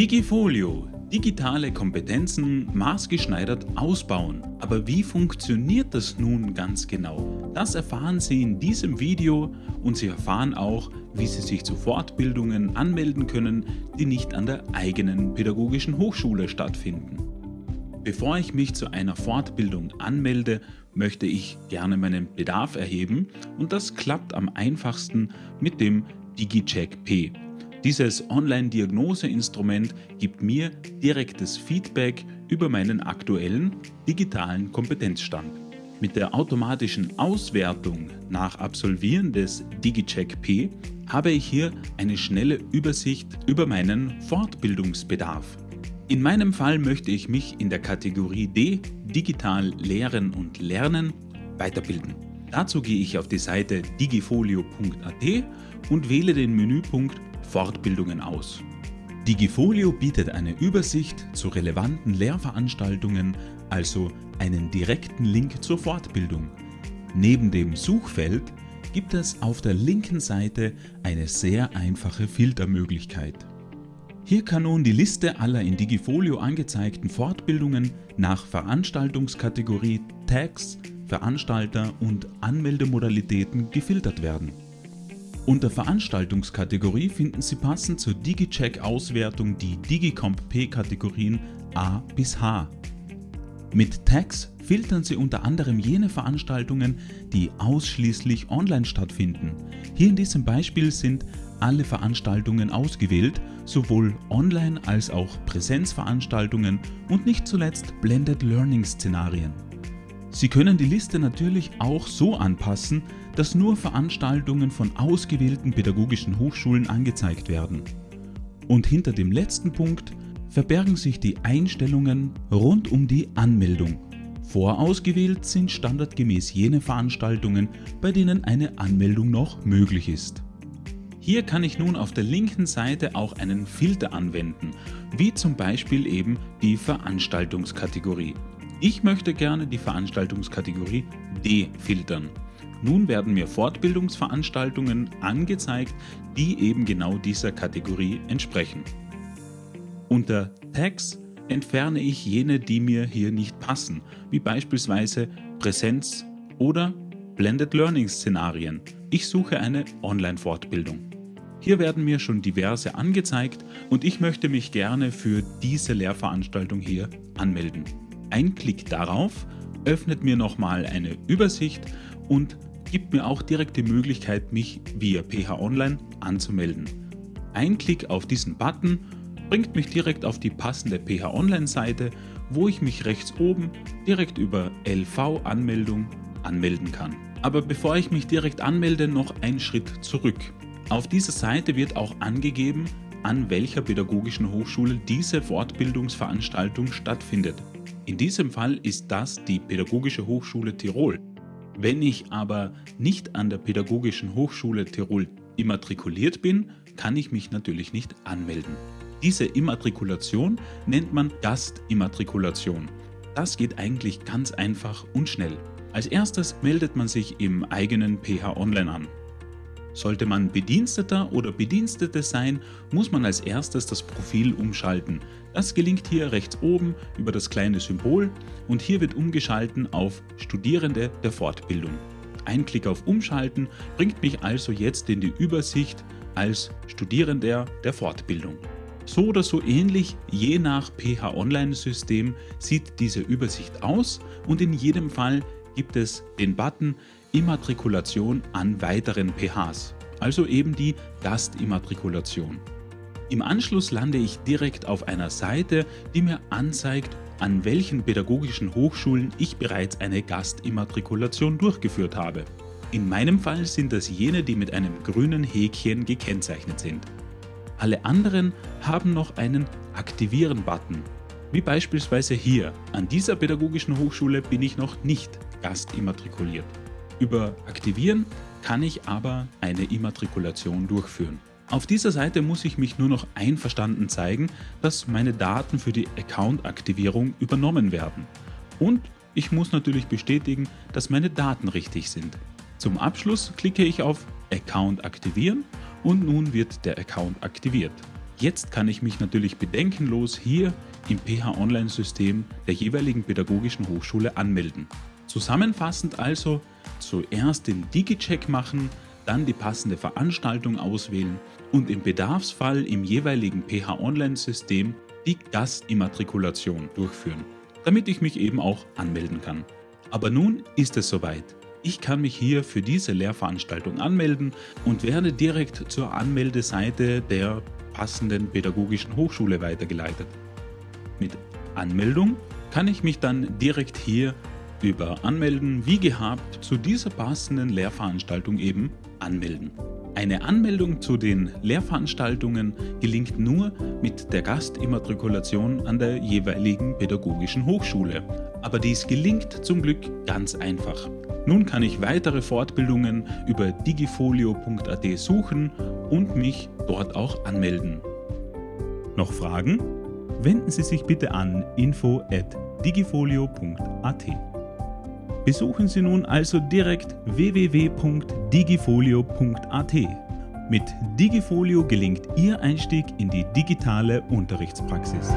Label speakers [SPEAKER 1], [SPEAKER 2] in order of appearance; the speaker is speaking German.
[SPEAKER 1] Digifolio. Digitale Kompetenzen maßgeschneidert ausbauen. Aber wie funktioniert das nun ganz genau? Das erfahren Sie in diesem Video und Sie erfahren auch, wie Sie sich zu Fortbildungen anmelden können, die nicht an der eigenen pädagogischen Hochschule stattfinden. Bevor ich mich zu einer Fortbildung anmelde, möchte ich gerne meinen Bedarf erheben und das klappt am einfachsten mit dem DigiCheck P. Dieses Online-Diagnoseinstrument gibt mir direktes Feedback über meinen aktuellen digitalen Kompetenzstand. Mit der automatischen Auswertung nach Absolvieren des DigiCheck P habe ich hier eine schnelle Übersicht über meinen Fortbildungsbedarf. In meinem Fall möchte ich mich in der Kategorie D Digital Lehren und Lernen weiterbilden. Dazu gehe ich auf die Seite digifolio.at und wähle den Menüpunkt Fortbildungen aus. Digifolio bietet eine Übersicht zu relevanten Lehrveranstaltungen, also einen direkten Link zur Fortbildung. Neben dem Suchfeld gibt es auf der linken Seite eine sehr einfache Filtermöglichkeit. Hier kann nun die Liste aller in Digifolio angezeigten Fortbildungen nach Veranstaltungskategorie, Tags, Veranstalter und Anmeldemodalitäten gefiltert werden. Unter Veranstaltungskategorie finden Sie passend zur DigiCheck-Auswertung die Digicomp P-Kategorien A bis H. Mit Tags filtern Sie unter anderem jene Veranstaltungen, die ausschließlich online stattfinden. Hier in diesem Beispiel sind alle Veranstaltungen ausgewählt, sowohl Online- als auch Präsenzveranstaltungen und nicht zuletzt Blended Learning Szenarien. Sie können die Liste natürlich auch so anpassen, dass nur Veranstaltungen von ausgewählten pädagogischen Hochschulen angezeigt werden. Und hinter dem letzten Punkt verbergen sich die Einstellungen rund um die Anmeldung. Vorausgewählt sind standardgemäß jene Veranstaltungen, bei denen eine Anmeldung noch möglich ist. Hier kann ich nun auf der linken Seite auch einen Filter anwenden, wie zum Beispiel eben die Veranstaltungskategorie. Ich möchte gerne die Veranstaltungskategorie D filtern. Nun werden mir Fortbildungsveranstaltungen angezeigt, die eben genau dieser Kategorie entsprechen. Unter Tags entferne ich jene, die mir hier nicht passen, wie beispielsweise Präsenz oder Blended Learning Szenarien. Ich suche eine Online-Fortbildung. Hier werden mir schon diverse angezeigt und ich möchte mich gerne für diese Lehrveranstaltung hier anmelden. Ein Klick darauf öffnet mir nochmal eine Übersicht und gibt mir auch direkt die Möglichkeit, mich via PH Online anzumelden. Ein Klick auf diesen Button bringt mich direkt auf die passende PH Online Seite, wo ich mich rechts oben direkt über LV Anmeldung anmelden kann. Aber bevor ich mich direkt anmelde, noch ein Schritt zurück. Auf dieser Seite wird auch angegeben, an welcher pädagogischen Hochschule diese Fortbildungsveranstaltung stattfindet. In diesem Fall ist das die Pädagogische Hochschule Tirol. Wenn ich aber nicht an der Pädagogischen Hochschule Tirol immatrikuliert bin, kann ich mich natürlich nicht anmelden. Diese Immatrikulation nennt man Gastimmatrikulation. Das geht eigentlich ganz einfach und schnell. Als erstes meldet man sich im eigenen PH Online an. Sollte man Bediensteter oder Bedienstete sein, muss man als erstes das Profil umschalten. Das gelingt hier rechts oben über das kleine Symbol und hier wird umgeschalten auf Studierende der Fortbildung. Ein Klick auf Umschalten bringt mich also jetzt in die Übersicht als Studierender der Fortbildung. So oder so ähnlich, je nach PH Online System sieht diese Übersicht aus und in jedem Fall gibt es den Button Immatrikulation an weiteren PHs, also eben die Gastimmatrikulation. Im Anschluss lande ich direkt auf einer Seite, die mir anzeigt, an welchen pädagogischen Hochschulen ich bereits eine Gastimmatrikulation durchgeführt habe. In meinem Fall sind das jene, die mit einem grünen Häkchen gekennzeichnet sind. Alle anderen haben noch einen Aktivieren-Button, wie beispielsweise hier. An dieser pädagogischen Hochschule bin ich noch nicht gastimmatrikuliert. Über Aktivieren kann ich aber eine Immatrikulation durchführen. Auf dieser Seite muss ich mich nur noch einverstanden zeigen, dass meine Daten für die Account-Aktivierung übernommen werden. Und ich muss natürlich bestätigen, dass meine Daten richtig sind. Zum Abschluss klicke ich auf Account aktivieren und nun wird der Account aktiviert. Jetzt kann ich mich natürlich bedenkenlos hier im PH-Online-System der jeweiligen pädagogischen Hochschule anmelden. Zusammenfassend also zuerst den Digi-Check machen, dann die passende Veranstaltung auswählen und im Bedarfsfall im jeweiligen PH-Online-System die Gastimmatrikulation durchführen, damit ich mich eben auch anmelden kann. Aber nun ist es soweit. Ich kann mich hier für diese Lehrveranstaltung anmelden und werde direkt zur Anmeldeseite der passenden pädagogischen Hochschule weitergeleitet. Mit Anmeldung kann ich mich dann direkt hier über Anmelden wie gehabt zu dieser passenden Lehrveranstaltung eben anmelden. Eine Anmeldung zu den Lehrveranstaltungen gelingt nur mit der Gastimmatrikulation an der jeweiligen pädagogischen Hochschule. Aber dies gelingt zum Glück ganz einfach. Nun kann ich weitere Fortbildungen über digifolio.at suchen und mich dort auch anmelden. Noch Fragen? Wenden Sie sich bitte an info at digifolio.at. Besuchen Sie nun also direkt www.digifolio.at. Mit Digifolio gelingt Ihr Einstieg in die digitale Unterrichtspraxis.